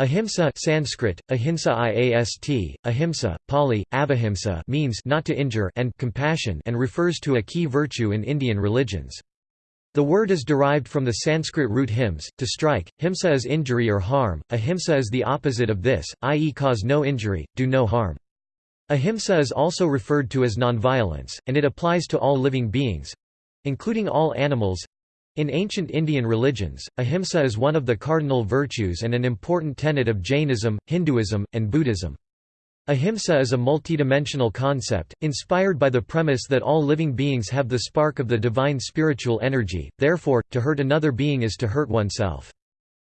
Ahimsa Sanskrit, ahimsa iast, ahimsa, Pali, avahimsa means not to injure and compassion and refers to a key virtue in Indian religions. The word is derived from the Sanskrit root hims, to strike, himsa is injury or harm, ahimsa is the opposite of this, i.e. cause no injury, do no harm. Ahimsa is also referred to as nonviolence, and it applies to all living beings—including all animals, in ancient Indian religions, ahimsa is one of the cardinal virtues and an important tenet of Jainism, Hinduism, and Buddhism. Ahimsa is a multidimensional concept, inspired by the premise that all living beings have the spark of the divine spiritual energy, therefore, to hurt another being is to hurt oneself.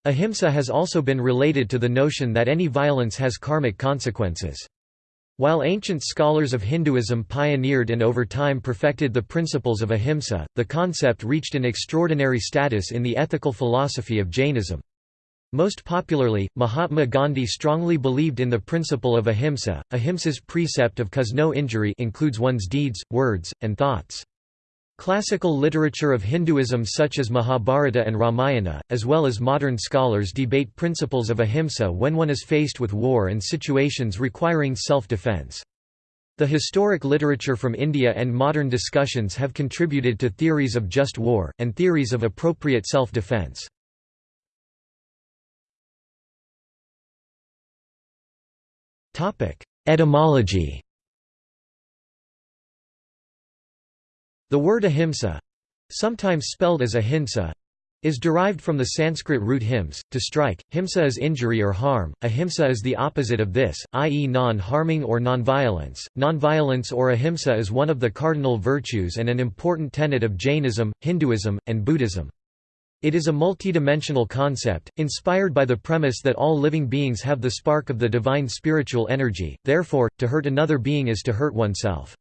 Ahimsa has also been related to the notion that any violence has karmic consequences. While ancient scholars of Hinduism pioneered and over time perfected the principles of ahimsa, the concept reached an extraordinary status in the ethical philosophy of Jainism. Most popularly, Mahatma Gandhi strongly believed in the principle of ahimsa. Ahimsa's precept of cause no injury includes one's deeds, words, and thoughts. Classical literature of Hinduism such as Mahabharata and Ramayana, as well as modern scholars debate principles of ahimsa when one is faced with war and situations requiring self-defense. The historic literature from India and modern discussions have contributed to theories of just war, and theories of appropriate self-defense. Etymology The word ahimsa—sometimes spelled as ahimsa, is derived from the Sanskrit root hims, to strike, himsa is injury or harm, ahimsa is the opposite of this, i.e. non-harming or non-violence. Non-violence or ahimsa is one of the cardinal virtues and an important tenet of Jainism, Hinduism, and Buddhism. It is a multidimensional concept, inspired by the premise that all living beings have the spark of the divine spiritual energy, therefore, to hurt another being is to hurt oneself.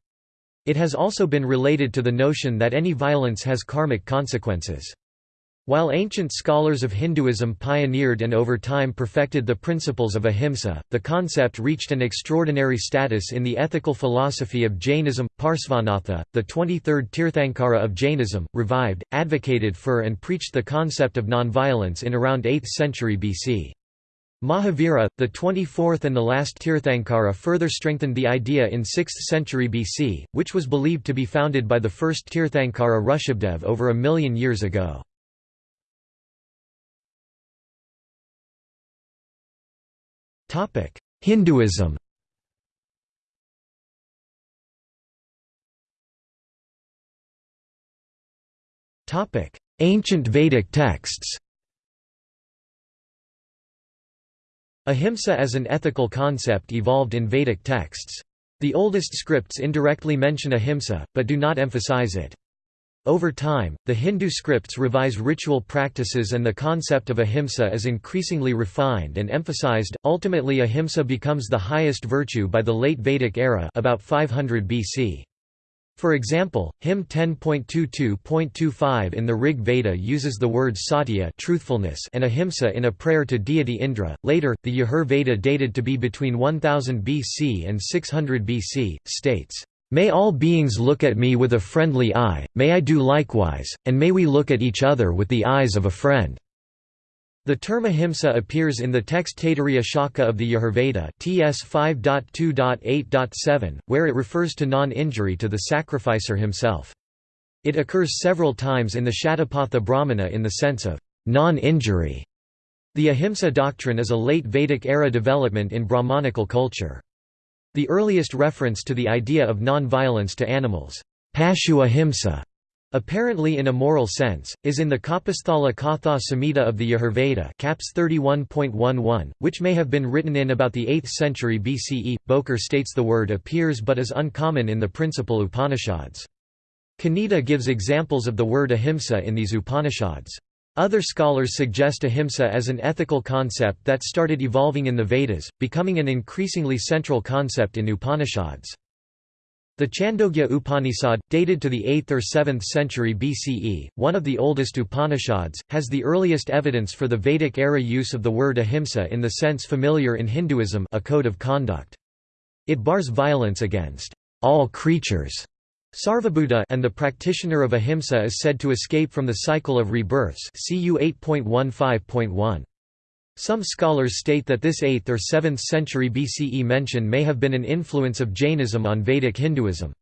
It has also been related to the notion that any violence has karmic consequences. While ancient scholars of Hinduism pioneered and over time perfected the principles of ahimsa, the concept reached an extraordinary status in the ethical philosophy of Jainism. Parsvanatha, the 23rd Tirthankara of Jainism, revived, advocated for and preached the concept of nonviolence in around 8th century BC. Mahavira, the 24th and the last Tirthankara further strengthened the idea in 6th century BC, which was believed to be founded by the first Tirthankara Rishabdev over a million years ago. Hinduism Ancient Vedic texts Ahimsa as an ethical concept evolved in Vedic texts. The oldest scripts indirectly mention ahimsa, but do not emphasize it. Over time, the Hindu scripts revise ritual practices and the concept of ahimsa is increasingly refined and emphasized. Ultimately, ahimsa becomes the highest virtue by the late Vedic era, about 500 BC. For example, hymn 10.22.25 in the Rig Veda uses the words satya truthfulness and ahimsa in a prayer to deity Indra. Later, the Yajur Veda dated to be between 1000 BC and 600 BC, states, May all beings look at me with a friendly eye, may I do likewise, and may we look at each other with the eyes of a friend. The term ahimsa appears in the text Taittiriya Shakha of the Yajurveda TS 5.2.8.7, where it refers to non-injury to the sacrificer himself. It occurs several times in the Shatapatha Brahmana in the sense of non-injury. The ahimsa doctrine is a late Vedic-era development in Brahmanical culture. The earliest reference to the idea of non-violence to animals, Pashu ahimsa, Apparently in a moral sense, is in the Kapisthala Katha Samhita of the Yajurveda Caps 31.11, which may have been written in about the 8th century BCE. Boker states the word appears but is uncommon in the principal Upanishads. Kaneda gives examples of the word ahimsa in these Upanishads. Other scholars suggest ahimsa as an ethical concept that started evolving in the Vedas, becoming an increasingly central concept in Upanishads. The Chandogya Upanishad, dated to the 8th or 7th century BCE, one of the oldest Upanishads, has the earliest evidence for the Vedic-era use of the word ahimsa in the sense familiar in Hinduism a code of conduct. It bars violence against all creatures Sarvabhuta and the practitioner of ahimsa is said to escape from the cycle of rebirths CU 8.15.1. Some scholars state that this 8th or 7th century BCE mention may have been an influence of Jainism on Vedic Hinduism.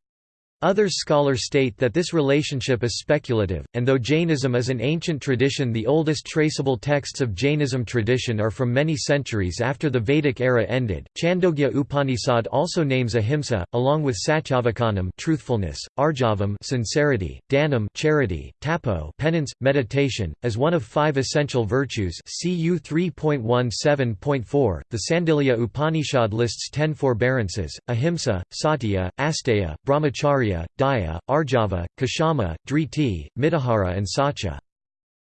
Other scholars state that this relationship is speculative, and though Jainism is an ancient tradition the oldest traceable texts of Jainism tradition are from many centuries after the Vedic era ended. Chandogya Upanishad also names ahimsa, along with satyavakanam truthfulness, arjavam sincerity, dhanam charity, tapo penance, meditation, as one of five essential virtues CU 3.17.4. The Sandilya Upanishad lists ten forbearances, ahimsa, satya, asteya, brahmacharya Daya, Arjava, Kashama, Driti, Mitahara and Satya.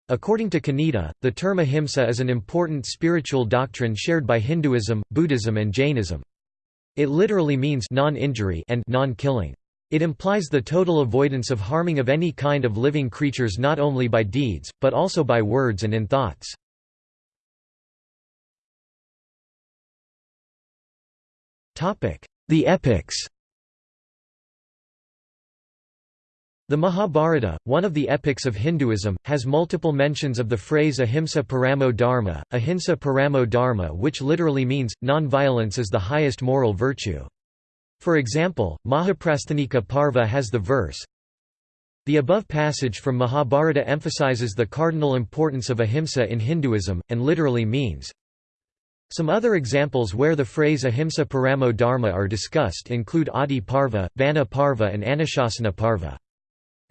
According to Kaneda, the term ahimsa is an important spiritual doctrine shared by Hinduism, Buddhism and Jainism. It literally means non-injury and non-killing. It implies the total avoidance of harming of any kind of living creatures not only by deeds, but also by words and in thoughts. The epics The Mahabharata, one of the epics of Hinduism, has multiple mentions of the phrase ahimsa paramo dharma, ahimsa paramo dharma which literally means, non-violence is the highest moral virtue. For example, Mahaprasthanika Parva has the verse, The above passage from Mahabharata emphasizes the cardinal importance of ahimsa in Hinduism, and literally means, some other examples where the phrase ahimsa paramo dharma are discussed include Adi Parva, Vana Parva and Anushasana Parva.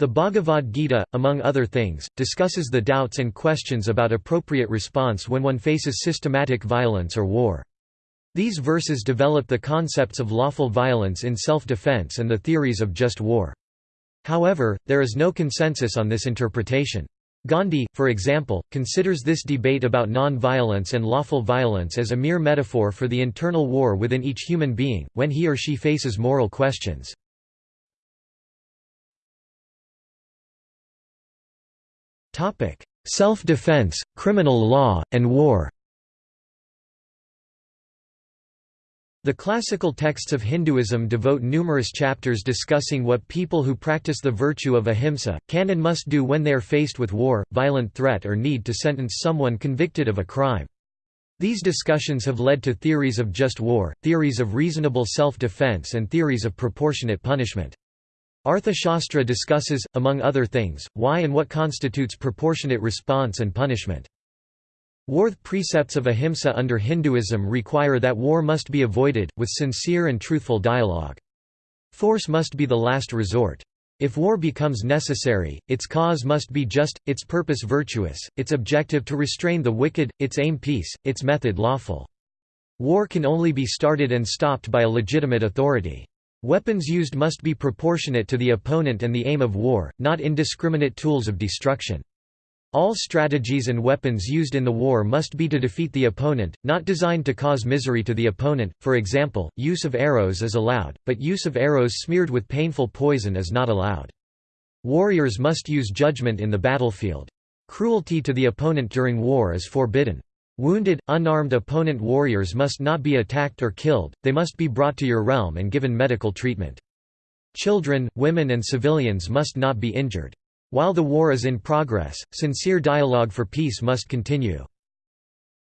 The Bhagavad Gita, among other things, discusses the doubts and questions about appropriate response when one faces systematic violence or war. These verses develop the concepts of lawful violence in self-defense and the theories of just war. However, there is no consensus on this interpretation. Gandhi, for example, considers this debate about non-violence and lawful violence as a mere metaphor for the internal war within each human being, when he or she faces moral questions. Self-defense, criminal law, and war The classical texts of Hinduism devote numerous chapters discussing what people who practice the virtue of ahimsa, can and must do when they are faced with war, violent threat or need to sentence someone convicted of a crime. These discussions have led to theories of just war, theories of reasonable self-defense and theories of proportionate punishment. Arthashastra discusses, among other things, why and what constitutes proportionate response and punishment. War precepts of ahimsa under Hinduism require that war must be avoided, with sincere and truthful dialogue. Force must be the last resort. If war becomes necessary, its cause must be just, its purpose virtuous, its objective to restrain the wicked, its aim peace, its method lawful. War can only be started and stopped by a legitimate authority. Weapons used must be proportionate to the opponent and the aim of war, not indiscriminate tools of destruction. All strategies and weapons used in the war must be to defeat the opponent, not designed to cause misery to the opponent. For example, use of arrows is allowed, but use of arrows smeared with painful poison is not allowed. Warriors must use judgment in the battlefield. Cruelty to the opponent during war is forbidden. Wounded, unarmed opponent warriors must not be attacked or killed, they must be brought to your realm and given medical treatment. Children, women and civilians must not be injured. While the war is in progress, sincere dialogue for peace must continue.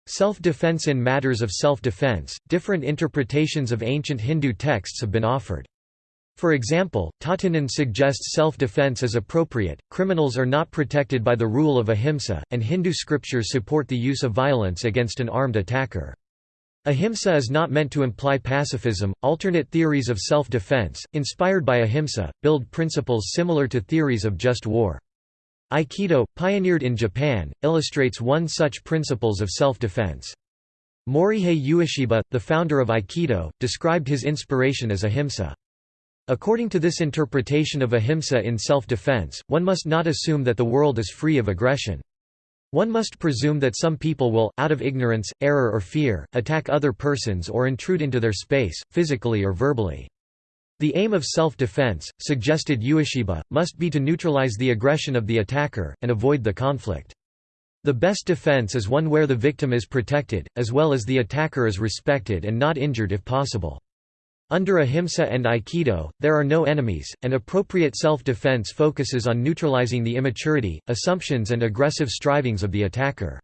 Self-defense In matters of self-defense, different interpretations of ancient Hindu texts have been offered. For example, Tähtinen suggests self-defense is appropriate, criminals are not protected by the rule of ahimsa, and Hindu scriptures support the use of violence against an armed attacker. Ahimsa is not meant to imply pacifism. Alternate theories of self-defense, inspired by ahimsa, build principles similar to theories of just war. Aikido, pioneered in Japan, illustrates one such principles of self-defense. Morihei Ueshiba, the founder of Aikido, described his inspiration as ahimsa. According to this interpretation of ahimsa in self-defense, one must not assume that the world is free of aggression. One must presume that some people will, out of ignorance, error or fear, attack other persons or intrude into their space, physically or verbally. The aim of self-defense, suggested Ueshiba, must be to neutralize the aggression of the attacker, and avoid the conflict. The best defense is one where the victim is protected, as well as the attacker is respected and not injured if possible. Under ahimsa and aikido, there are no enemies, and appropriate self-defense focuses on neutralizing the immaturity, assumptions and aggressive strivings of the attacker.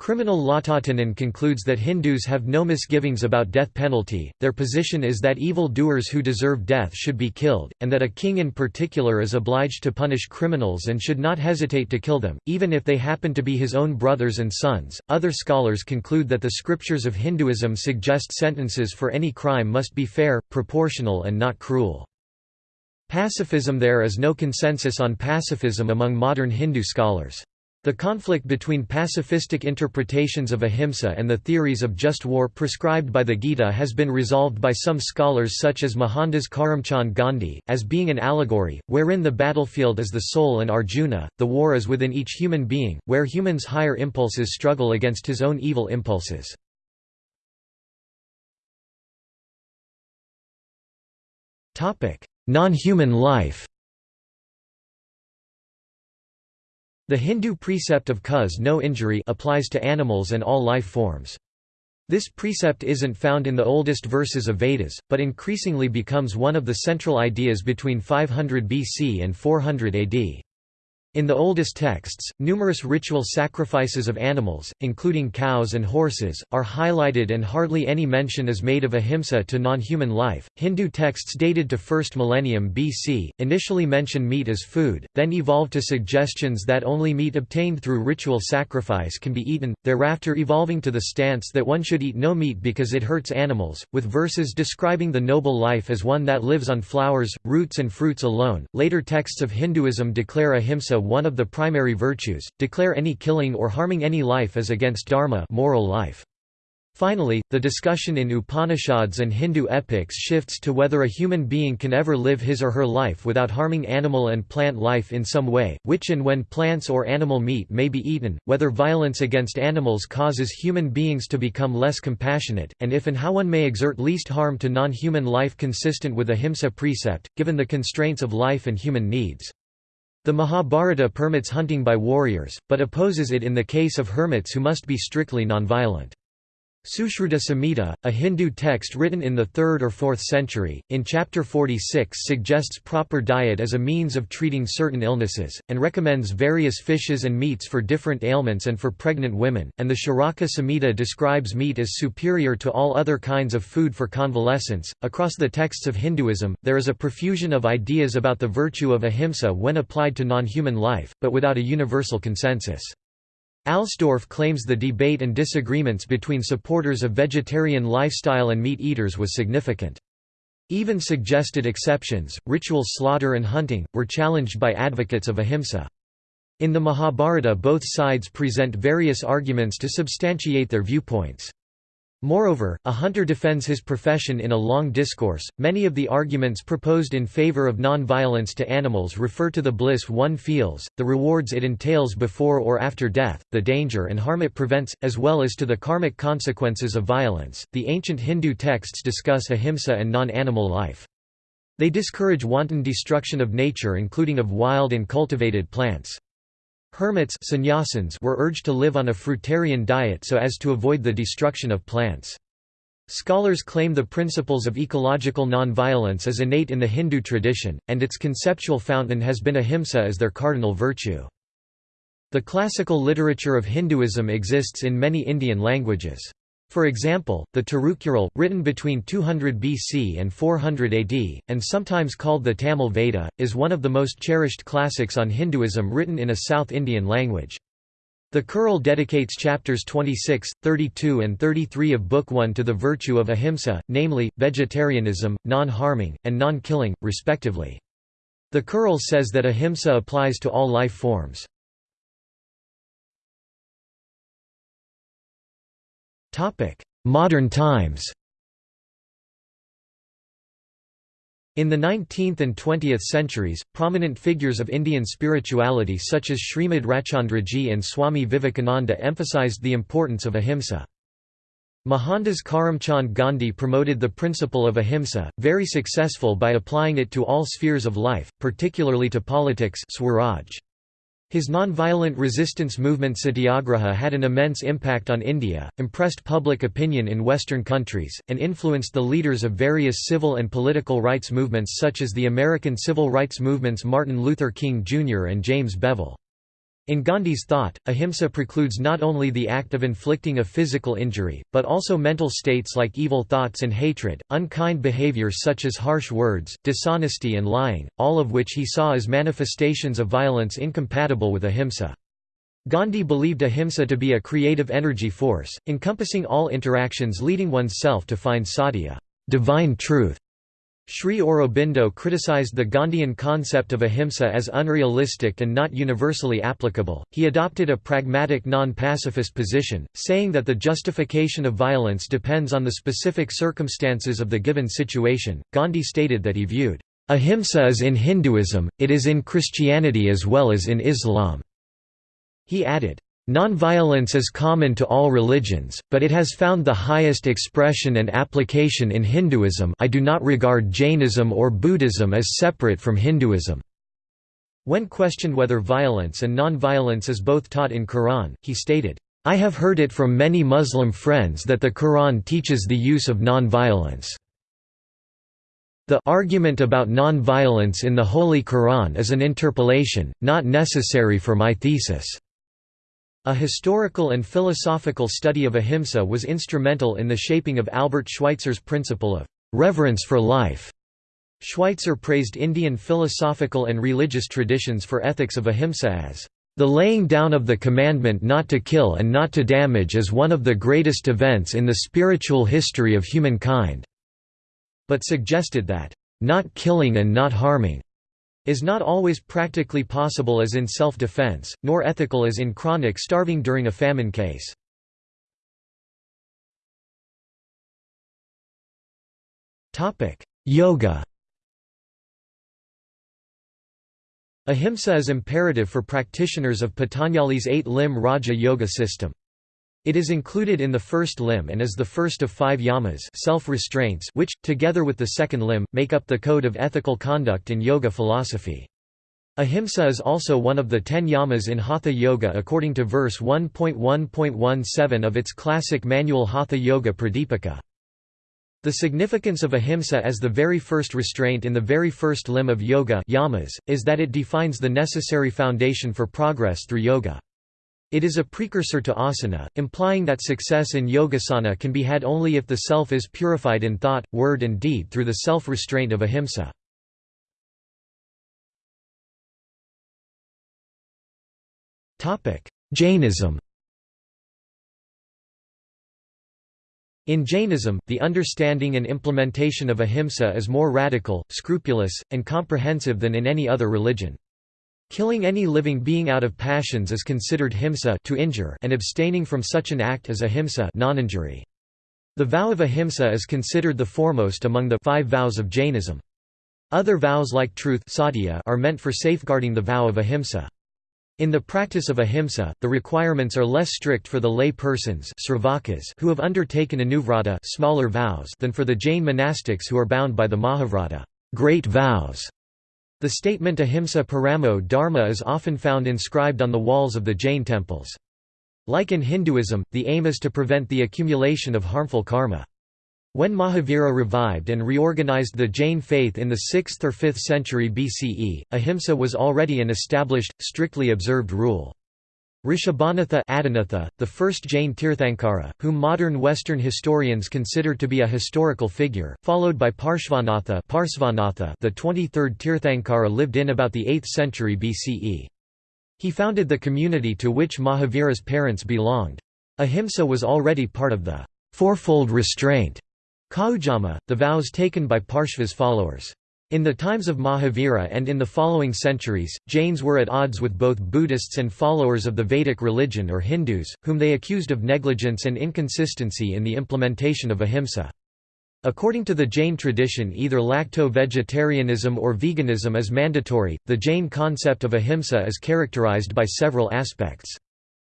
Criminal Law Tähtinen concludes that Hindus have no misgivings about death penalty, their position is that evil doers who deserve death should be killed, and that a king in particular is obliged to punish criminals and should not hesitate to kill them, even if they happen to be his own brothers and sons. Other scholars conclude that the scriptures of Hinduism suggest sentences for any crime must be fair, proportional, and not cruel. Pacifism There is no consensus on pacifism among modern Hindu scholars. The conflict between pacifistic interpretations of ahimsa and the theories of just war prescribed by the Gita has been resolved by some scholars such as Mohandas Karamchand Gandhi, as being an allegory, wherein the battlefield is the soul and Arjuna, the war is within each human being, where humans' higher impulses struggle against his own evil impulses. Non-human life The Hindu precept of cause no injury applies to animals and all life forms. This precept isn't found in the oldest verses of Vedas, but increasingly becomes one of the central ideas between 500 BC and 400 AD. In the oldest texts, numerous ritual sacrifices of animals, including cows and horses, are highlighted and hardly any mention is made of ahimsa to non-human life. Hindu texts dated to 1st millennium BC initially mention meat as food, then evolved to suggestions that only meat obtained through ritual sacrifice can be eaten, thereafter evolving to the stance that one should eat no meat because it hurts animals, with verses describing the noble life as one that lives on flowers, roots and fruits alone. Later texts of Hinduism declare ahimsa one of the primary virtues, declare any killing or harming any life as against dharma moral life. Finally, the discussion in Upanishads and Hindu epics shifts to whether a human being can ever live his or her life without harming animal and plant life in some way, which and when plants or animal meat may be eaten, whether violence against animals causes human beings to become less compassionate, and if and how one may exert least harm to non-human life consistent with ahimsa precept, given the constraints of life and human needs. The Mahabharata permits hunting by warriors, but opposes it in the case of hermits who must be strictly nonviolent. Sushruta Samhita, a Hindu text written in the 3rd or 4th century, in chapter 46 suggests proper diet as a means of treating certain illnesses, and recommends various fishes and meats for different ailments and for pregnant women, and the Charaka Samhita describes meat as superior to all other kinds of food for convalescence. Across the texts of Hinduism, there is a profusion of ideas about the virtue of ahimsa when applied to non-human life, but without a universal consensus. Alsdorf claims the debate and disagreements between supporters of vegetarian lifestyle and meat-eaters was significant. Even suggested exceptions, ritual slaughter and hunting, were challenged by advocates of ahimsa. In the Mahabharata both sides present various arguments to substantiate their viewpoints. Moreover, a hunter defends his profession in a long discourse. Many of the arguments proposed in favor of non-violence to animals refer to the bliss one feels, the rewards it entails before or after death, the danger and harm it prevents, as well as to the karmic consequences of violence. The ancient Hindu texts discuss ahimsa and non-animal life. They discourage wanton destruction of nature including of wild and cultivated plants. Hermits sannyasins were urged to live on a fruitarian diet so as to avoid the destruction of plants. Scholars claim the principles of ecological nonviolence as innate in the Hindu tradition, and its conceptual fountain has been ahimsa as their cardinal virtue. The classical literature of Hinduism exists in many Indian languages. For example, the Tirukkural, written between 200 BC and 400 AD, and sometimes called the Tamil Veda, is one of the most cherished classics on Hinduism written in a South Indian language. The Kural dedicates chapters 26, 32 and 33 of Book 1 to the virtue of ahimsa, namely, vegetarianism, non-harming, and non-killing, respectively. The Kural says that ahimsa applies to all life forms. Modern times In the 19th and 20th centuries, prominent figures of Indian spirituality such as Srimad Rachandraji and Swami Vivekananda emphasized the importance of ahimsa. Mohandas Karamchand Gandhi promoted the principle of ahimsa, very successful by applying it to all spheres of life, particularly to politics Swaraj. His non-violent resistance movement Satyagraha had an immense impact on India, impressed public opinion in Western countries, and influenced the leaders of various civil and political rights movements such as the American civil rights movements Martin Luther King Jr. and James Bevel. In Gandhi's thought, ahimsa precludes not only the act of inflicting a physical injury, but also mental states like evil thoughts and hatred, unkind behavior such as harsh words, dishonesty and lying, all of which he saw as manifestations of violence incompatible with ahimsa. Gandhi believed ahimsa to be a creative energy force, encompassing all interactions leading oneself to find satya divine truth", Sri Aurobindo criticized the Gandhian concept of ahimsa as unrealistic and not universally applicable. He adopted a pragmatic non pacifist position, saying that the justification of violence depends on the specific circumstances of the given situation. Gandhi stated that he viewed ahimsa as in Hinduism, it is in Christianity as well as in Islam. He added, Nonviolence is common to all religions, but it has found the highest expression and application in Hinduism I do not regard Jainism or Buddhism as separate from Hinduism." When questioned whether violence and nonviolence is both taught in Quran, he stated, I have heard it from many Muslim friends that the Quran teaches the use of nonviolence. The argument about nonviolence in the Holy Quran is an interpolation, not necessary for my thesis. A historical and philosophical study of ahimsa was instrumental in the shaping of Albert Schweitzer's principle of reverence for life. Schweitzer praised Indian philosophical and religious traditions for ethics of ahimsa as the laying down of the commandment not to kill and not to damage is one of the greatest events in the spiritual history of humankind, but suggested that, not killing and not harming is not always practically possible as in self-defense, nor ethical as in chronic starving during a famine case. Yoga Ahimsa is imperative for practitioners of Patanjali's eight-limb Raja Yoga system. It is included in the first limb and is the first of five yamas self-restraints which, together with the second limb, make up the code of ethical conduct in yoga philosophy. Ahimsa is also one of the ten yamas in Hatha Yoga according to verse 1.1.17 of its classic manual Hatha Yoga Pradipika. The significance of ahimsa as the very first restraint in the very first limb of yoga yamas, is that it defines the necessary foundation for progress through yoga. It is a precursor to asana, implying that success in yogasana can be had only if the self is purified in thought, word and deed through the self-restraint of ahimsa. Jainism In Jainism, the understanding and implementation of ahimsa is more radical, scrupulous, and comprehensive than in any other religion. Killing any living being out of passions is considered himsa to injure and abstaining from such an act as ahimsa non-injury. The vow of ahimsa is considered the foremost among the five vows of Jainism. Other vows like truth are meant for safeguarding the vow of ahimsa. In the practice of ahimsa, the requirements are less strict for the lay persons who have undertaken anuvrata smaller vows than for the Jain monastics who are bound by the Mahavrata great vows. The statement Ahimsa Paramo Dharma is often found inscribed on the walls of the Jain temples. Like in Hinduism, the aim is to prevent the accumulation of harmful karma. When Mahavira revived and reorganized the Jain faith in the 6th or 5th century BCE, ahimsa was already an established, strictly observed rule. Rishabhanatha Adinatha, the first Jain Tirthankara, whom modern Western historians consider to be a historical figure, followed by Parshvanatha, Parsvanatha the 23rd Tirthankara lived in about the 8th century BCE. He founded the community to which Mahavira's parents belonged. Ahimsa was already part of the fourfold restraint Kaujama, the vows taken by Parshva's followers. In the times of Mahavira and in the following centuries, Jains were at odds with both Buddhists and followers of the Vedic religion or Hindus, whom they accused of negligence and inconsistency in the implementation of ahimsa. According to the Jain tradition, either lacto-vegetarianism or veganism is mandatory. The Jain concept of ahimsa is characterized by several aspects.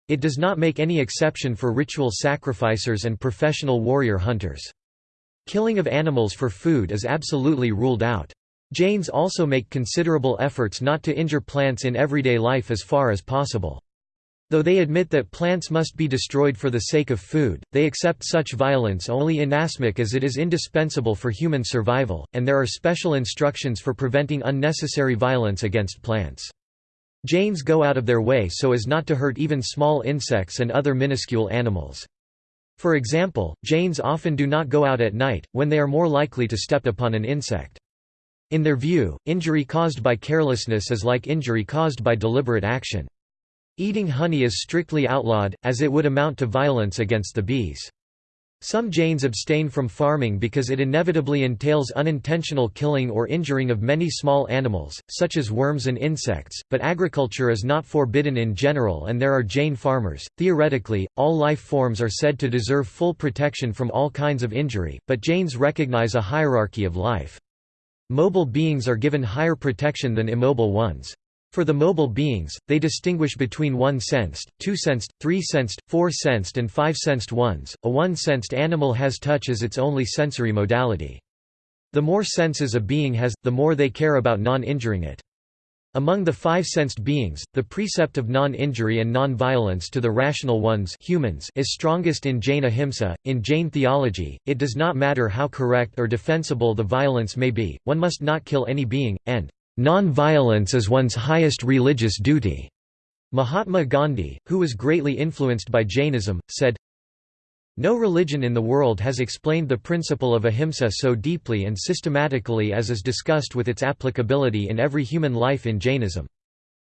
It does not make any exception for ritual sacrificers and professional warrior hunters. Killing of animals for food is absolutely ruled out. Jains also make considerable efforts not to injure plants in everyday life as far as possible. Though they admit that plants must be destroyed for the sake of food, they accept such violence only inasmuch as it is indispensable for human survival, and there are special instructions for preventing unnecessary violence against plants. Jains go out of their way so as not to hurt even small insects and other minuscule animals. For example, Jains often do not go out at night, when they are more likely to step upon an insect. In their view, injury caused by carelessness is like injury caused by deliberate action. Eating honey is strictly outlawed, as it would amount to violence against the bees. Some Jains abstain from farming because it inevitably entails unintentional killing or injuring of many small animals, such as worms and insects, but agriculture is not forbidden in general and there are Jain farmers. Theoretically, all life forms are said to deserve full protection from all kinds of injury, but Jains recognize a hierarchy of life. Mobile beings are given higher protection than immobile ones. For the mobile beings, they distinguish between one-sensed, two-sensed, three-sensed, four-sensed and five-sensed ones. A one-sensed animal has touch as its only sensory modality. The more senses a being has, the more they care about non-injuring it. Among the five-sensed beings, the precept of non-injury and non-violence to the rational ones humans is strongest in Jain ahimsa. In Jain theology, it does not matter how correct or defensible the violence may be, one must not kill any being, and Non-violence is one's highest religious duty. Mahatma Gandhi, who was greatly influenced by Jainism, said, No religion in the world has explained the principle of ahimsa so deeply and systematically as is discussed with its applicability in every human life in Jainism.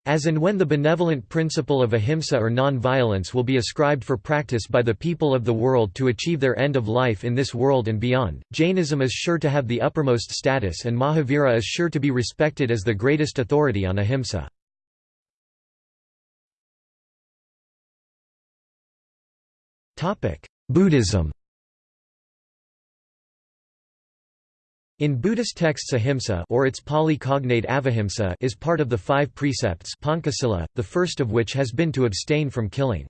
As and when the benevolent principle of ahimsa or non-violence will be ascribed for practice by the people of the world to achieve their end of life in this world and beyond, Jainism is sure to have the uppermost status and Mahavira is sure to be respected as the greatest authority on ahimsa. Buddhism In Buddhist texts ahimsa or its Pali cognate avahimsa is part of the five precepts Pancasila, the first of which has been to abstain from killing.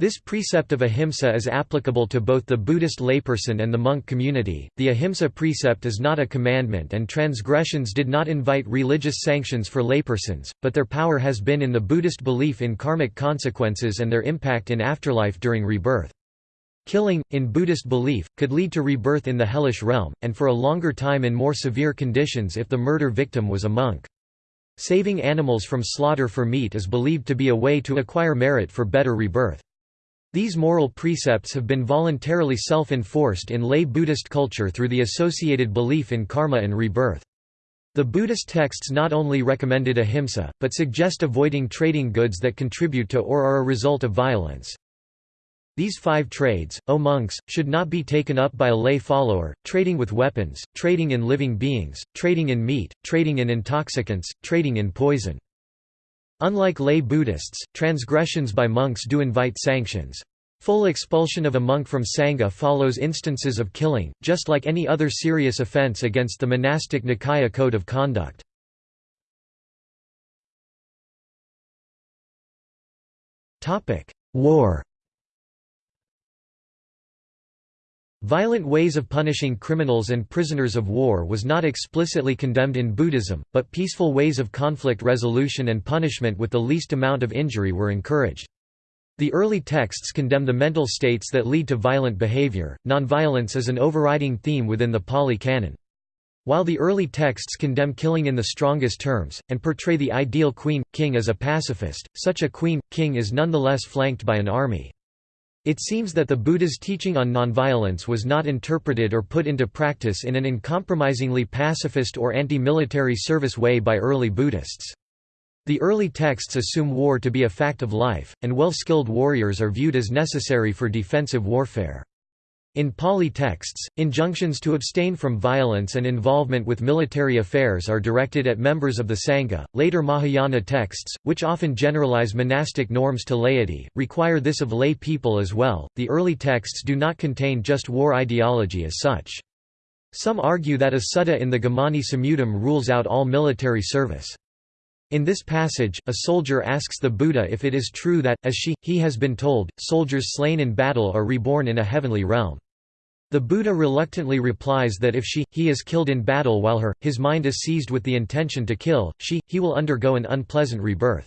This precept of ahimsa is applicable to both the Buddhist layperson and the monk community. The ahimsa precept is not a commandment and transgressions did not invite religious sanctions for laypersons, but their power has been in the Buddhist belief in karmic consequences and their impact in afterlife during rebirth. Killing, in Buddhist belief, could lead to rebirth in the hellish realm, and for a longer time in more severe conditions if the murder victim was a monk. Saving animals from slaughter for meat is believed to be a way to acquire merit for better rebirth. These moral precepts have been voluntarily self-enforced in lay Buddhist culture through the associated belief in karma and rebirth. The Buddhist texts not only recommended ahimsa, but suggest avoiding trading goods that contribute to or are a result of violence. These five trades, O monks, should not be taken up by a lay follower, trading with weapons, trading in living beings, trading in meat, trading in intoxicants, trading in poison. Unlike lay Buddhists, transgressions by monks do invite sanctions. Full expulsion of a monk from Sangha follows instances of killing, just like any other serious offense against the monastic Nikaya code of conduct. War Violent ways of punishing criminals and prisoners of war was not explicitly condemned in Buddhism, but peaceful ways of conflict resolution and punishment with the least amount of injury were encouraged. The early texts condemn the mental states that lead to violent behavior. Nonviolence is an overriding theme within the Pali Canon. While the early texts condemn killing in the strongest terms, and portray the ideal queen, king as a pacifist, such a queen, king is nonetheless flanked by an army. It seems that the Buddha's teaching on nonviolence was not interpreted or put into practice in an uncompromisingly pacifist or anti-military service way by early Buddhists. The early texts assume war to be a fact of life, and well-skilled warriors are viewed as necessary for defensive warfare. In Pali texts, injunctions to abstain from violence and involvement with military affairs are directed at members of the Sangha. Later Mahayana texts, which often generalize monastic norms to laity, require this of lay people as well. The early texts do not contain just war ideology as such. Some argue that a sutta in the Gamani Samyuttam rules out all military service. In this passage, a soldier asks the Buddha if it is true that, as she, he has been told, soldiers slain in battle are reborn in a heavenly realm. The Buddha reluctantly replies that if she, he is killed in battle while her, his mind is seized with the intention to kill, she, he will undergo an unpleasant rebirth.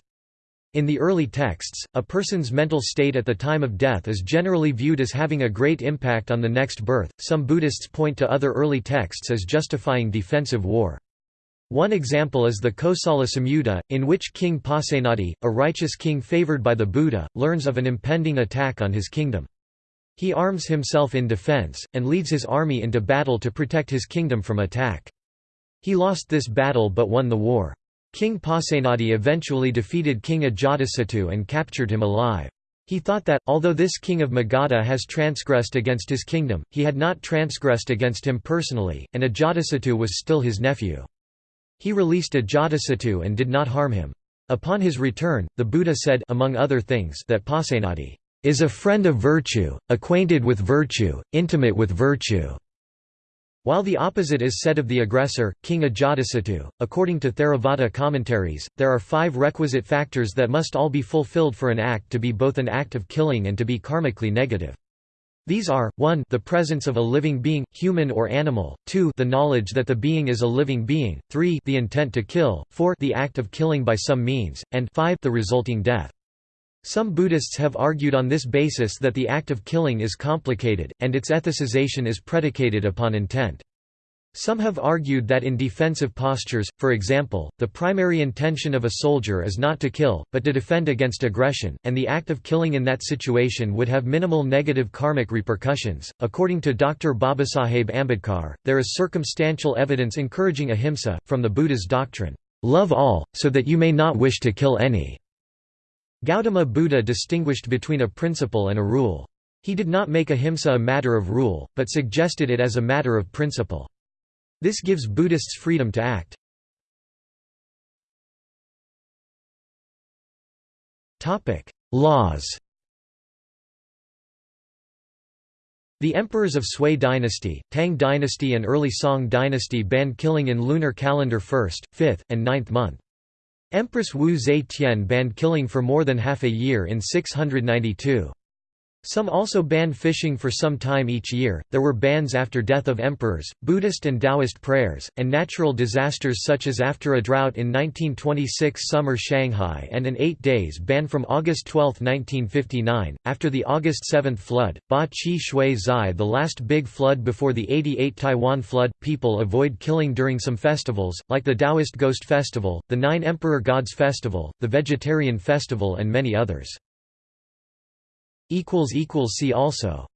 In the early texts, a person's mental state at the time of death is generally viewed as having a great impact on the next birth. Some Buddhists point to other early texts as justifying defensive war. One example is the Kosala Samyutta, in which King Pasenadi, a righteous king favored by the Buddha, learns of an impending attack on his kingdom. He arms himself in defense, and leads his army into battle to protect his kingdom from attack. He lost this battle but won the war. King Pasenadi eventually defeated King Ajatasattu and captured him alive. He thought that, although this king of Magadha has transgressed against his kingdom, he had not transgressed against him personally, and Ajatasattu was still his nephew. He released Ajatasattu and did not harm him. Upon his return, the Buddha said among other things that Pasenadi is a friend of virtue, acquainted with virtue, intimate with virtue. While the opposite is said of the aggressor, King Ajatasattu, according to Theravada commentaries, there are five requisite factors that must all be fulfilled for an act to be both an act of killing and to be karmically negative. These are, 1 the presence of a living being, human or animal, 2 the knowledge that the being is a living being, 3 the intent to kill, 4 the act of killing by some means, and 5 the resulting death. Some Buddhists have argued on this basis that the act of killing is complicated, and its ethicization is predicated upon intent. Some have argued that in defensive postures, for example, the primary intention of a soldier is not to kill, but to defend against aggression, and the act of killing in that situation would have minimal negative karmic repercussions. According to Dr. Babasaheb Ambedkar, there is circumstantial evidence encouraging ahimsa, from the Buddha's doctrine, love all, so that you may not wish to kill any. Gautama Buddha distinguished between a principle and a rule. He did not make ahimsa a matter of rule, but suggested it as a matter of principle. This gives Buddhists freedom to act. Laws The emperors of Sui dynasty, Tang dynasty and early Song dynasty banned killing in lunar calendar 1st, 5th, and 9th month. Empress Wu Zetian banned killing for more than half a year in 692. Some also ban fishing for some time each year. There were bans after death of emperors, Buddhist and Taoist prayers, and natural disasters such as after a drought in 1926 summer Shanghai and an 8 days ban from August 12, 1959. After the August 7 flood, Ba Qi Shui Zai, the last big flood before the 88 Taiwan flood, people avoid killing during some festivals, like the Taoist Ghost Festival, the Nine Emperor Gods Festival, the Vegetarian Festival, and many others. See also